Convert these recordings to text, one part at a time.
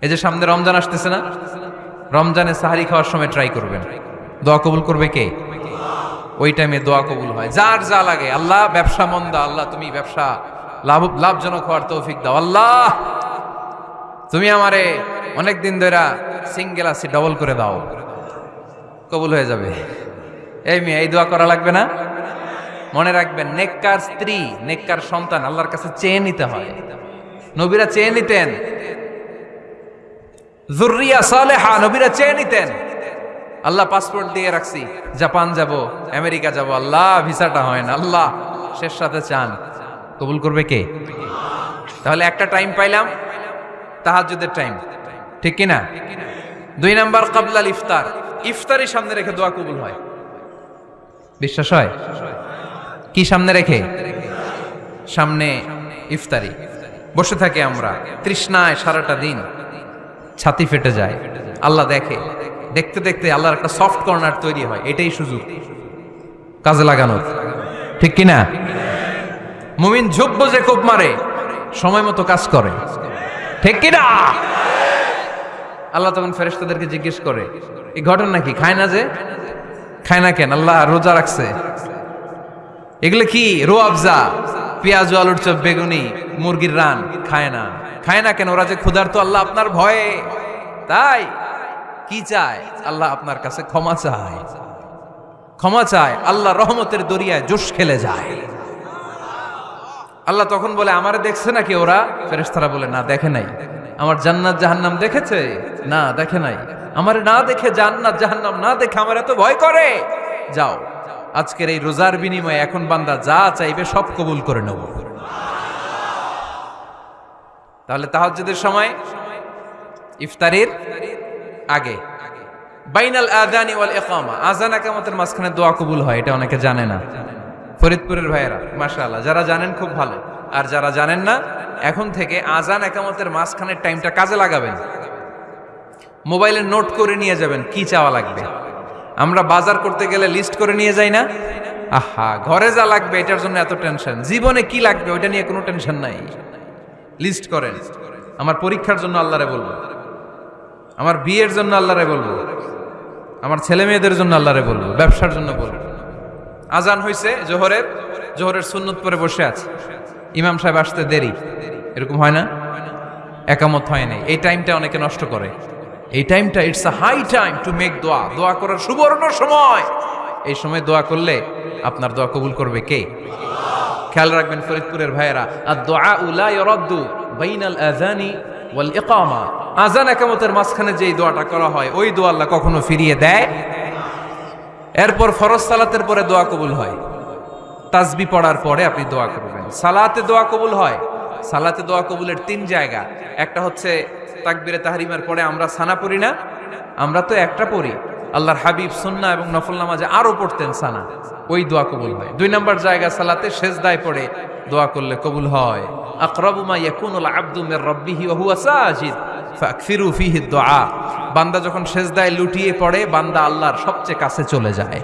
এই যে সামনে রমজান আসতেছে না? রমজানে সাহারি খাওয়ার সময় ট্রাই করবেন। দোয়া কবুল করবে কে? ওই টাইমে দোয়া কবুল হয়। যার যা লাগে। আল্লাহ, ব্যবসা মন্দা। আল্লাহ, তুমি ব্যবসা লাভ, লাভজনক হওয়ার তৌফিক দাও। আল্লাহ! তুমি আমারে অনেক দিন ধরে সিঙ্গেল আছি ডবল করে দাও। কবুল হয়ে যাবে। এই মেয়ে, এই দোয়া করা লাগবে না? মনে রাখবেন, নেককার স্ত্রী, নেককার সন্তান আল্লাহর কাছে চেয়ে নিতে হয়। নবীরা চেয়ে নিতেন। জুরিয়া সালেহা নবীরা চেয়ে নিতেন। আল্লাহ পাসপোর্ট দিয়ে রাখছি, জাপান যাব, আমেরিকা যাব, আল্লাহ, ভিসাটা হয় না, আল্লাহ, শেষ সাথে চান। কবুল করবে কে? তাহলে একটা টাইম পাইলাম, তাহাজ্জুদের টাইম ঠিক কিনা? দুই নাম্বার কাবলাল ইফতার। ইফতারি সামনে রেখে দোয়া কবুল হয়। বিশ্বাস হয়? কি সামনে রেখে? সামনে ইফতারি। বসে থাকি আমরা, তৃষ্ণায় সারাটা দিন। ছাতি ফেটে যায়। আল্লাহ দেখে। দেখতে দেখতে আল্লাহর একটা সফট কর্নার তৈরি হয়। এটাই সুযোগ। কাজে লাগানোর। ঠিক কিনা? মুমিন ঝোপ যে কোপ মারে। সময় মতো কাজ করে। ঠিক কিনা? আল্লাহ তখন ফেরেশতাদেরকে জিজ্ঞেস করে, এই ঘটনা কি? খায় না যে? খায় না কেন? আল্লাহ রোজা রাখছে। এগুলো কি? রো আফজা পেঁয়াজ আলুর চপ বেগুনি, মুরগির রান, খায় না। খায় না কেন? ওরা যে ক্ষুধার্ত, আল্লাহ আপনার ভয়ে। তাই? কি চায়? আল্লাহ আপনার কাছে ক্ষমা চায়। ক্ষমা চায়, আল্লাহ রহমতের দরিয়ায় জোশ খেলে যায়। আল্লাহ তখন বলে, আমারে দেখছে নাকি ওরা? ফেরেশতারা বলে, না, দেখে নাই। আমার জান্নাত জাহান্নাম দেখেছে? না, দেখে নাই। আমারে না দেখে জান্নাত জাহান্নাম না দেখে আমার এত ভয় করে? যাও। আজকের এই রোজার বিনিময়ে এখন বান্দা যা চাইবে সব কবুল করে নেব। তাহলে তাহাজ্জুদের সময়, ইফতারির আগে। বাইনাল আদানি ওয়াল ইকামা। আজান একামতের মাঝখানে দোয়া কবুল হয়, এটা অনেকে জানে না। ফরিদপুরের ভাইয়েরা, মাশাআল্লাহ, যারা জানেন খুব ভালো। আর যারা জানেন না, এখন থেকে আজান একামতের মাঝখানের টাইমটা কাজে লাগাবেন। মোবাইলে নোট করে নিয়ে যাবেন, কি চাওয়া লাগবে? আমরা বাজার করতে গেলে লিস্ট করে নিয়ে যাই না? আহা, ঘরে যা লাগবে, এটার জন্য এত টেনশন জীবনে কি লাগবে, ওইটা নিয়ে কোনো টেনশন নাই। লিস্ট করেন। আমার পরীক্ষার জন্য আল্লাহরে বলব। আমার বিয়ের জন্য আল্লাহরে বলব। আমার ছেলে মেয়েদের জন্য আল্লাহরে বলব। ব্যবসার জন্য বলব। আজান হয়েছে জোহরের। জোহরের সুন্নত পরে বসে আছে। ইমাম সাহেব আসতে দেরি। এরকম হয় না? একামত হয় নাই। এই টাইমটা অনেকে নষ্ট করে। এই টাইমটা it's a high time to make দোয়া দোয়া করার সুবর্ণ সময়। এই সময় দোয়া করলে আপনার দোয়া কবুল করবে কে? খেয়াল রাখবেন ফরিদপুরের ভাইয়েরা আর দোয়া উলা ইরাদ্দু বাইনাল আযানি ওয়াল ইকামা। আজান একামতের মাঝখানে যেই দোয়াটা করা হয়, ওই দোয়া আল্লাহ কখনো ফিরিয়ে দেয়। এরপর ফরজ সালাতের পরে দোয়া কবুল হয়। তাজবি পড়ার পরে আপনি দোয়া করবেন। সালাতে দোয়া কবুল হয়। সালাতে দোয়া কবুলের তিন জায়গা। একটা হচ্ছে তাকবিরে তাহরিমের পরে আমরা সানা পড়ি না? আমরা তো একটা পড়ি। আল্লাহর হাবিব সুন্না এবং নফল নামাজে আরও পড়তেন সানা। ওই দোয়া কবুল হয়। দুই নম্বর জায়গা সালাতে সেজদায় পড়ে, দোয়া করলে কবুল হয়। ফিহি দুআ বান্দা যখন সেজদায় লুটিয়ে পড়ে, বান্দা আল্লাহর সবচেয়ে কাছে চলে যায়।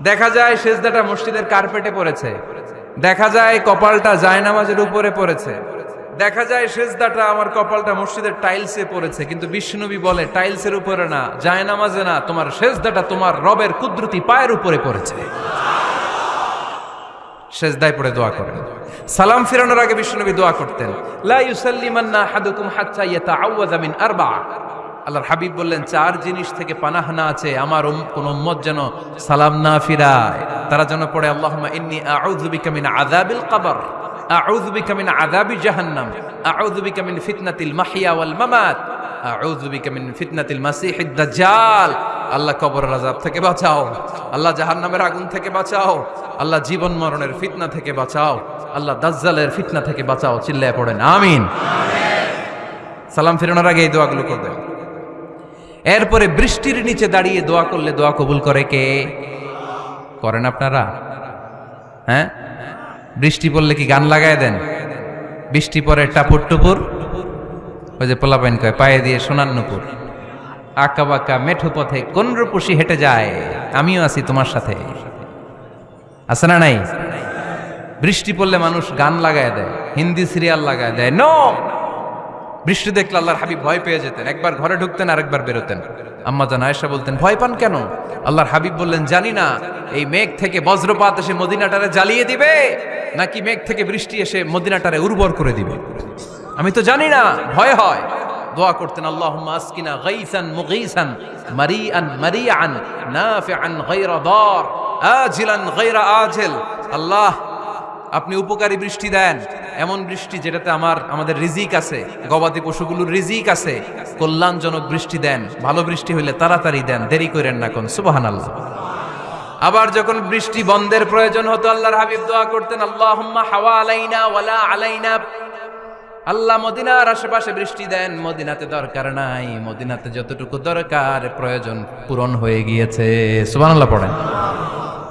দেখা যায় সেজদাটা মসজিদের কার্পেটে পড়েছে। দেখা যায় কপালটা জায়নামাজের উপরে পড়েছে। দেখা যায় সেজদাটা আমার কপালটা মসজিদের টাইলসে পড়েছে, কিন্তু বিষ্ণুবী বলে টাইলসের উপরে না, জায়নামাজে না, তোমার সেজদাটা তোমার রবের কুদরতি পায়ের উপরে পড়েছে। সেজদায় পড়ে দোয়া করেন। সালাম ফিরানোর আগে বিষ্ণুনবী দোয়া করতেন, লা ইউসাল্লিমান্না আহাদুকুম হাত্তা ইয়াতাআওয়াযা মিন আরবা আল্লাহর হাবিব বললেন, চার জিনিস থেকে পানাহানা আছে আমার কোন উম্মত যেন সালাম না ফিরায়। তারা যেন পড়ে, আল্লাহুম্মা ইন্নী আউযু বিকা মিন আযাবিল কবর, আউযু বিকা মিন আযাবি জাহান্নাম, আউযু বিকা মিন ফিতনাতিল মাহইয়া ওয়াল মামাত, আউযু বিকা মিন ফিতনাতিল মাসিহিদ দাজ্জাল। আল্লাহ কবরের আযাব থেকে বাঁচাও। আল্লাহ জাহান্নামের আগুন থেকে বাঁচাও। আল্লাহ জীবন মরণের ফিতনা থেকে বাঁচাও। আল্লাহ দাজ্জালের ফিতনা থেকে বাঁচাও। চিল্লায় পড়েন, আমিন। সালাম ফেরানোর আগে এই দোয়াগুলো করবেন এরপরে বৃষ্টির নিচে দাঁড়িয়ে দোয়া করলে দোয়া কবুল করে কে? করেন আপনারা? হ্যাঁ? বৃষ্টি পড়লে কি গান লাগায় দেন? বৃষ্টি পরে টাপুর টুপুর? ওই যে পোলাপাইন কয়, পায়ে দিয়ে সোনার নুপুর। আঁকা বাঁকা মেঠো পথে কোন হেঁটে যায়। আমিও আছি তোমার সাথে। আছে না নাই? বৃষ্টি পড়লে মানুষ গান লাগায় দেয়, হিন্দি সিরিয়াল লাগায় দেয়। নো বৃষ্টি দেখলে আল্লাহর হাবিব ভয় পেয়ে যেতেন। একবার ঘরে ঢুকতেন, আরেকবার বেরোতেন। আম্মা জান আয়েশা বলতেন, ভয় পান কেন? আল্লাহর হাবিব বললেন, জানি না, এই মেঘ থেকে বজ্রপাত এসে মদিনাটারে জ্বালিয়ে দিবে, নাকি মেঘ থেকে বৃষ্টি এসে মদিনাটারে উর্বর করে দিবে? আমি তো জানি না, ভয় হয়। দোয়া করতেন, আল্লাহুম্মা আসকিনা গাইসান মুগীসান, মারিআন মারিআন, নাফিআন গায়রা দার, আজিলান গায়রা আজিল। আল্লাহ আপনি উপকারী বৃষ্টি দেন। এমন বৃষ্টি যেটাতে আমার, আমাদের রিজিক আছে, গবাদি পশুগুলোর রিজিক আছে। কল্যাণজনক বৃষ্টি দেন, ভালো বৃষ্টি হইলে তাড়াতাড়ি দেন, দেরি করেন না কোন, সুবহানাল্লাহ। আবার যখন বৃষ্টি বন্ধের প্রয়োজন হতো, আল্লাহর হাবিব দোয়া করতেন, আল্লাহুম্মা হাওয়া আলাইনা ওয়ালা আলাইনা। আল্লাহ মদিনার আশেপাশে বৃষ্টি দেন, মদিনাতে দরকার নাই, মদিনাতে যতটুকু দরকার, প্রয়োজন পূরণ হয়ে গিয়েছে। সুবহানাল্লাহ পড়েন।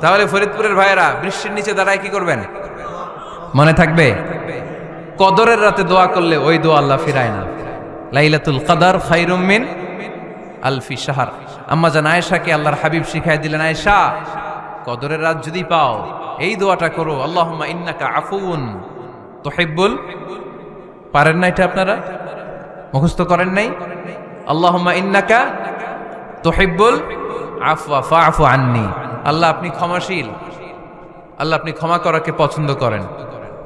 তাহলে ফরিদপুরের ভাইয়েরা, বৃষ্টির নিচে দাঁড়ায় কি করবেন? মনে থাকবে? কদরের রাতে দোয়া করলে ওই দোয়া আল্লাহ ফিরায় না। লাইলাতুল কাদার খাইরুম মিন আলফি শাহার। আম্মা জান আয়েশাকে আল্লাহর হাবিব শিখাই দিলেন, আয়েশা, কদরের রাত যদি পাও, এই দোয়াটা করো। আল্লাহুম্মা ইন্নাকা আফুন তুহিব্বুল। পারেন না এটা আপনারা? মুখস্থ করেন নাই? আল্লাহুম্মা ইন্নাকা তুহিব্বুল আফওয়া, ফাআফু আন্নি। আল্লাহ আপনি ক্ষমাশীল। আল্লাহ আপনি ক্ষমা করাকে পছন্দ করেন।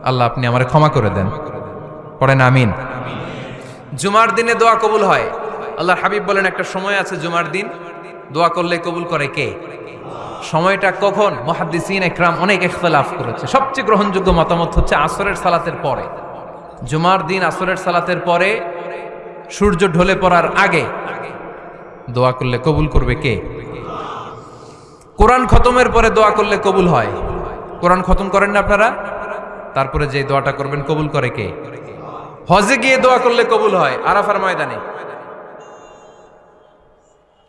আল্লাহ আপনি আমারে ক্ষমা করে দেন। পড়েন আমিন। জুমার দিনে দোয়া কবুল হয়। আল্লাহর হাবিব বলেন, একটা সময় আছে জুমার দিন। দোয়া করলে কবুল করে কে? সময়টা কখন? মহাদ্দিসিন একরাম অনেক ইখতলাফ করেছে। সবচেয়ে গ্রহণযোগ্য মতামত হচ্ছে আসরের সালাতের পরে। জুমার দিন আসরের সালাতের পরে সূর্য ঢলে পড়ার আগে দোয়া করলে কবুল করবে কে? কোরআন খতমের পরে দোয়া করলে কবুল হয়। কোরআন খতম করেন না আপনারা? তারপরে যে দোয়াটা করবেন, কবুল করে কে? হজে গিয়ে দোয়া করলে কবুল হয়, আরাফার ময়দানে।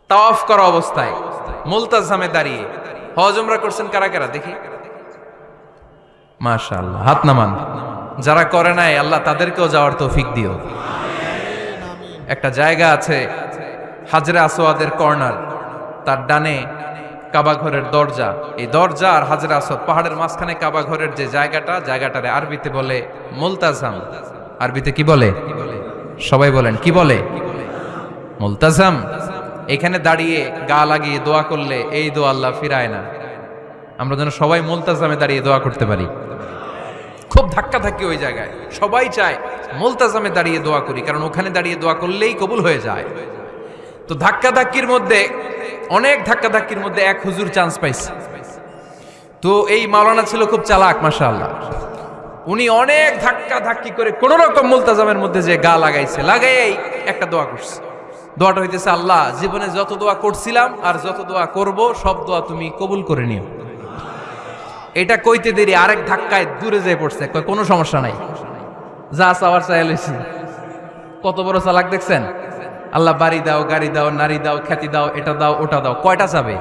তাওয়াফ করা অবস্থায়, মুলতাজামে দাঁড়িয়ে। হজ উমরা করছেন কারা কারা? দেখি। মাশাআল্লাহ, হাত নামান। যারা করে নাই, আল্লাহ তাদেরকেও যাওয়ার তৌফিক দিও। একটা জায়গা আছে, হাজরে আসোয়াদের কর্নার। তার ডানে কাবা ঘরের দরজা। এই দরজা আর হাজরে আসোয়াদ পাহাড়ের মাঝখানে কাবা ঘরের যে জায়গাটা, জায়গাটারে আরবিতে বলে মুলতাজাম। আরবিতে কি বলে? সবাই বলেন, কি বলে? মুলতাজাম। এখানে দাঁড়িয়ে গা লাগিয়ে দোয়া করলে এই দোয়া আল্লাহ ফিরায় না। আমরা যেন সবাই মুলতাজামে দাঁড়িয়ে দোয়া করতে পারি। খুব ধাক্কা ধাক্কি ওই জায়গায়। সবাই চায় মুলতাজামে দাঁড়িয়ে দোয়া করি, কারণ ওখানে দাঁড়িয়ে দোয়া করলেই কবুল হয়ে যায়। তো ধাক্কা ধাক্কির মধ্যে অনেক ধাক্কা ধাক্কির মধ্যে এক হুজুর চান্স পাইছে। তো এই মাওলানা ছিল খুব চালাক, মাশাআল্লাহ। উনি অনেক ধাক্কা ধাক্কি করে কোন রকম মুলতাজামের মধ্যে যে গা লাগাইছে লাগাই একটা দোয়া করছে। দোয়াটা হইতেছে, আল্লাহ, জীবনে যত দোয়া করছিলাম আর যত দোয়া করব, সব দোয়া তুমি কবুল করে নিও। এটা কইতে দেরি, আরেক ধাক্কায় দূরে যেয়ে পড়ছে। কোনো সমস্যা নাই। যা চাওয়ার চাই লইছি। কত বড় চালাক দেখছেন? আল্লাহ বাড়ি দাও, গাড়ি দাও, নারী দাও, খ্যাতি দাও, এটা দাও, ওটা দাও। কয়টা চাবে?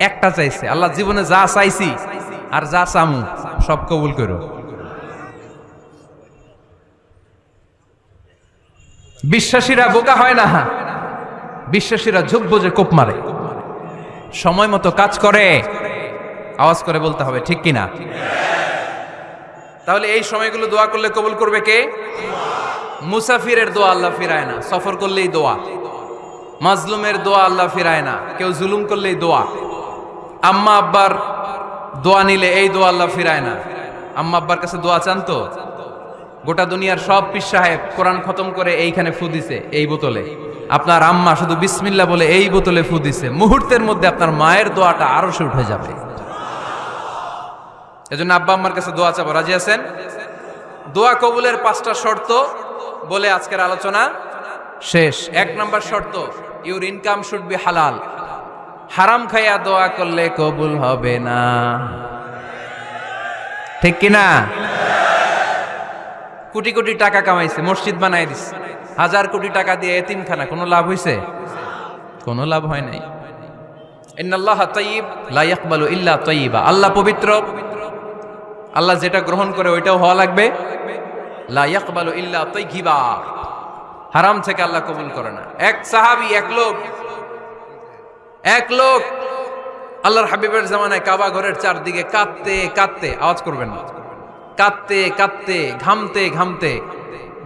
একটা চাইছে। আল্লাহ জীবনে যা চাইছি আর যা চামু, সব কবুল করো। বিশ্বাসীরা বোকা হয় না। বিশ্বাসীরা ঝুঁক বোঝে, কোপ মারে। সময় মতো কাজ করে, আওয়াজ করে বলতে হবে, ঠিক কিনা? তাহলে এই সময়গুলো দোয়া করলে কবুল করবে কে? মুসাফিরের দোয়া আল্লাহ ফিরায় না, সফর করলেই দোয়া। মাজলুমের দোয়া আল্লাহ ফিরায় না, কেউ জুলুম করলেই দোয়া। আম্মা আব্বার দোয়া নিলে এই দোয়া আল্লাহ ফিরায় না। আম্মা আব্বার কাছে দোয়া চান তো? গোটা দুনিয়ার সব পিস সাহেব কোরআন খতম করে এইখানে ফু দিছে, এই বোতলে। আপনার আম্মা শুধু বিসমিল্লা বলে এই বোতলে ফু দিছে, মুহূর্তের মধ্যে আপনার মায়ের দোয়াটা আরও সে উঠে যাবে। এজন্য আব্বা আম্মার কাছে দোয়া চাবো, রাজি আছেন? দোয়া কবুলের পাঁচটা শর্ত বলে আজকের আলোচনা শেষ। এক নম্বর শর্ত ইউর ইনকাম শুড বি হালাল হারাম খাইয়া দোয়া করলে কবুল হবে না। ঠিক কিনা? কোটি কোটি টাকা কামাইছে, মসজিদ বানাই দিস হাজার কোটি টাকা দিয়ে এতিমখানা, কোনো লাভ হইছে? কোনো লাভ হয় নাই। আল্লাহ পবিত্র। আল্লাহ যেটা গ্রহণ করে ওইটাও হওয়া লাগবে। হারাম থেকে আল্লাহ কবুল করে না। এক সাহাবী, এক লোক এক লোক আল্লাহর হাবিবের জামানায় কাবা ঘরের চারদিকে কাঁদতে কাঁদতে, আওয়াজ করবেন না, কাঁদতে কাঁদতে, ঘামতে ঘামতে,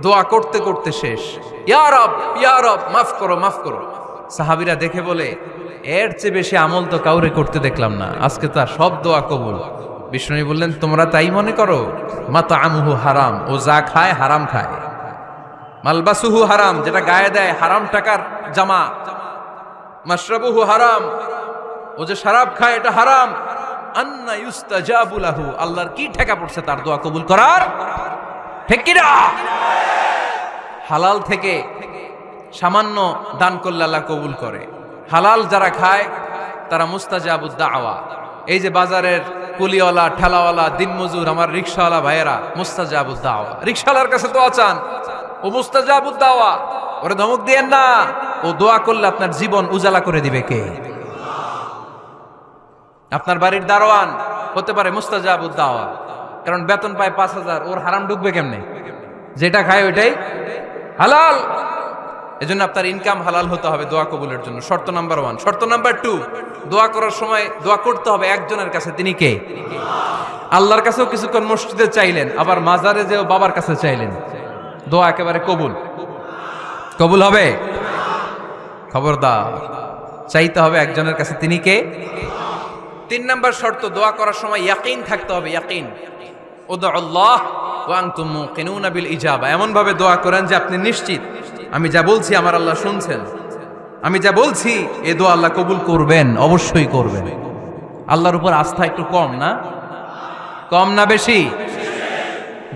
দোয়া করতে করতে শেষ। মাফ করো মাফ করো। সাহাবিরা দেখে বলে, এর চেয়ে বেশি আমল তো কাউরে করতে দেখলাম না। আজকে তার সব দোয়া কবুল। বিষ্ণু বললেন, তোমরা তাই মনে করো? মাতা আমুহু হারাম। ও যা খায় হারাম খায়। মালবাসুহু হারাম, যেটা গায়ে দেয় হারাম টাকার জামা। মাশরাবুহু হারাম। ও যে শরাব খায়, এটা হারাম। আন্না ইউস্তাজাবু লাহু। আল্লাহর কি ঠেকা পড়ছে তার দোয়া কবুল করার? ঠিক কি না? হালাল থেকে সামান্য দান করলে আল্লাহ কবুল করে। হালাল যারা খায়, তারা মুস্তাজাবুদ দাওয়া। এই যে বাজারের কুলিওয়ালা, ঠেলাওয়ালা, দিনমজুর, আমার রিক্সাওয়ালা ভাইয়েরা মুস্তাজাবুদ দাওয়া রিক্সাওয়ালার কাছে দোয়া চান। ও মুস্তাজাবুদ দাওয়া ওরে ধমক দিয়েন না। ও দোয়া করলে আপনার জীবন উজালা করে দিবে কে? আপনার বাড়ির দারোয়ান হতে পারে মুস্তাজাবুদ দাওয়া কারণ বেতন পায় পাঁচ হাজার, ওর হারাম ঢুকবে কেমনে? যেটা খায় ওইটাই হালাল। এজন্য আপনার ইনকাম হালাল হতে হবে দোয়া কবুলের জন্য। শর্ত নাম্বার ওয়ান শর্ত নাম্বার টু দোয়া করার সময় দোয়া করতে হবে একজনের কাছে, তিনি কে? আল্লাহর কাছেও কিছুক্ষণ মসজিদে চাইলেন, আবার মাজারে যেও বাবার কাছে চাইলেন। দোয়া একেবারে কবুল। কবুল হবে? খবরদার। চাইতে হবে একজনের কাছে, তিনি কে? তিন নাম্বার শর্ত, দোয়া করার সময় ইয়াকিন থাকতে হবে, ইয়াকিন। ওদা আল্লাহ ওয়াং তুমু কিনুনা বিল ইজাবা। এমন ভাবে দোয়া করেন যে আপনি নিশ্চিত আমি যা বলছি আমার আল্লাহ শুনছেন। আমি যা বলছি, এ দোয়া আল্লাহ কবুল করবেন, অবশ্যই করবেন। আল্লাহর উপর আস্থা একটু কম না? কম না বেশি?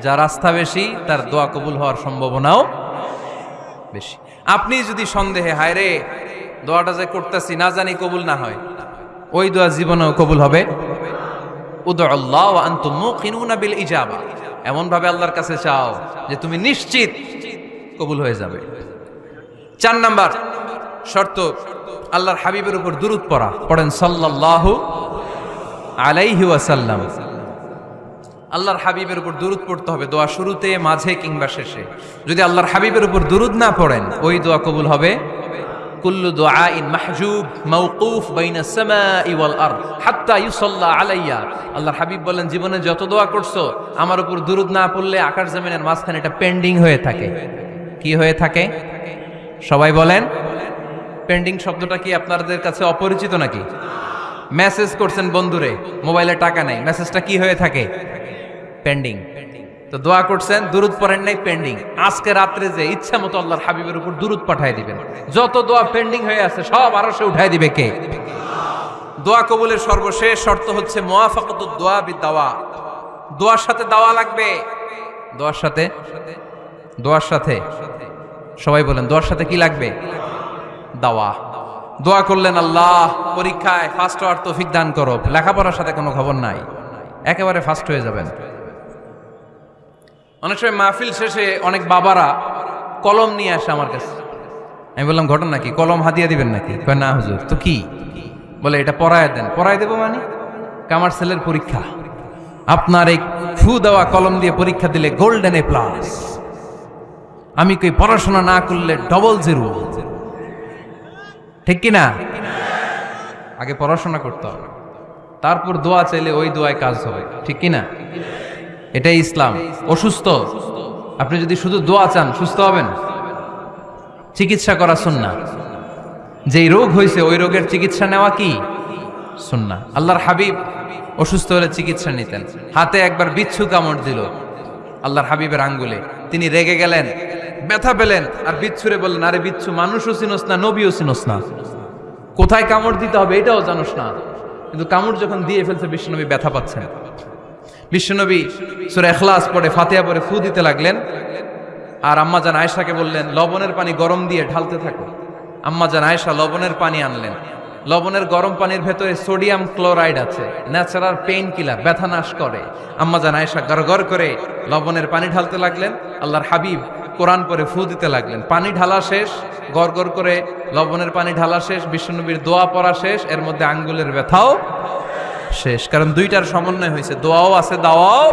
যার আস্থা বেশি, তার দোয়া কবুল হওয়ার সম্ভাবনাও বেশি। আপনি যদি সন্দেহে, হায় রে, দোয়াটা যে করতেছি, না জানি কবুল না হয়। ওই দোয়া জীবনেও কবুল হবে। এমন ভাবে আল্লাহর কাছে চাও যে তুমি নিশ্চিত কবুল হয়ে যাবে। চার নাম্বার শর্ত, আল্লাহর হাবিবের উপর দুরুদ পড়া। পড়েন সাল্লাল্লাহু আলাইহি ওয়াসাল্লাম। আল্লাহর হাবিবের উপর দুরুদ পড়তে হবে, দোয়া শুরুতে, মাঝে কিংবা শেষে। যদি আল্লাহর হাবিবের উপর দুরুদ না পড়েন, ওই দোয়া কবুল হবে। কুল্লু দুআইন মাহজুব মাওকুফ বাইনা সামাই ওয়াল আরদ হাত্তা ইউসাল্লা আলাইয়া। আল্লাহর হাবিব বলেন, জীবনে যত দোয়া করছ, আমার উপর দুরুদ না পড়লে আকাশ জমিনের মাঝখানে এটা পেন্ডিং হয়ে থাকে। কি হয়ে থাকে? সবাই বলেন। পেন্ডিং শব্দটা কি আপনাদের কাছে অপরিচিত নাকি? মেসেজ করছেন, বন্ধুরে, মোবাইলে টাকা নেই। মেসেজটা কি হয়ে থাকে? পেন্ডিং তো দোয়া করছেন, দুরুদ পড়েন নাই পেন্ডিং আজকে রাত্রে যে ইচ্ছা মতো আল্লাহর হাবিবের উপর দুরুদ পাঠাই দিবেন। যত দোয়া পেন্ডিং হয়ে আছে, সব আরও সে উঠাই দিবে কে? দোয়া কবুলের সর্বশেষ শর্ত হচ্ছে মোয়াফাকত দোয়া বি দাওয়া দোয়ার সাথে দাওয়া লাগবে। দোয়ার সাথে? দোয়ার সাথে? সবাই বলেন, দোয়ার সাথে কি লাগবে? দাওয়া। দোয়া করলেন, আল্লাহ, পরীক্ষায় ফার্স্ট হওয়ার তৌফিক দান করো। লেখাপড়ার সাথে কোনো খবর নাই। একেবারে ফার্স্ট হয়ে যাবেন। অনেক সময় মাহফিল শেষে অনেক বাবারা কলম নিয়ে আসে আমার কাছে। আমি বললাম, ঘটনা কি? কলম হাতিয়া দিবেন নাকি? না, হুজুর। তো কি? বলে, এটা পড়ায় দেন। পড়ায় দেবো মানে? কামার ছেলের পরীক্ষা? আপনার এই ফু দেওয়া কলম দিয়ে পরীক্ষা দিলে গোল্ডেন এ প্লাস। আমি কই পড়াশোনা না করলে ডবল জিরো ঠিক কি না আগে পড়াশোনা করতে হবে। তারপর দোয়া চাইলে ওই দোয়ায় কাজ হবে। ঠিক কি না এটাই ইসলাম। অসুস্থ? আপনি যদি শুধু দোয়া চান, সুস্থ হবেন? চিকিৎসা করা সুন্না যেই রোগ হয়েছে ওই রোগের চিকিৎসা নেওয়া কি? সুন্না আল্লাহর হাবিব অসুস্থ হলে চিকিৎসা নিতেন। হাতে একবার বিচ্ছু কামড় দিল। আল্লাহর হাবিবের আঙ্গুলে। তিনি রেগে গেলেন। ব্যথা পেলেন আর বিচ্ছুরে বললেন, আরে বিচ্ছু, মানুষও চিনোস না, নবীও চিনোস না। কোথায় কামড় দিতে হবে এটাও জানোস না। কিন্তু কামড় যখন দিয়ে ফেলছে, বিশ্বনবী ব্যথা পাচ্ছেন। বিশ্বনবী সুরে এখলাস পরে ফাতিয়া পরে ফু দিতে লাগলেন আর আম্মা জান আয়েশাকে বললেন, লবণের পানি গরম দিয়ে ঢালতে থাকো। আম্মা জান আয়েশা লবণের পানি আনলেন। লবণের গরম পানির ভেতরে সোডিয়াম ক্লোরাইড আছে, ন্যাচারাল পেইন কিলার, ব্যথা নাশ করে। আম্মা জান আয়েশা গড় করে লবণের পানি ঢালতে লাগলেন, আল্লাহর হাবিব কোরআন পরে ফু দিতে লাগলেন। পানি ঢালা শেষ গড় করে লবণের পানি ঢালা শেষ, বিশ্বনবীর দোয়া পড়া শেষ, এর মধ্যে আঙ্গুলের ব্যথাও শেষ। কারণ দুইটার সমন্বয় হয়েছে, দোয়াও আছে, দাওয়াও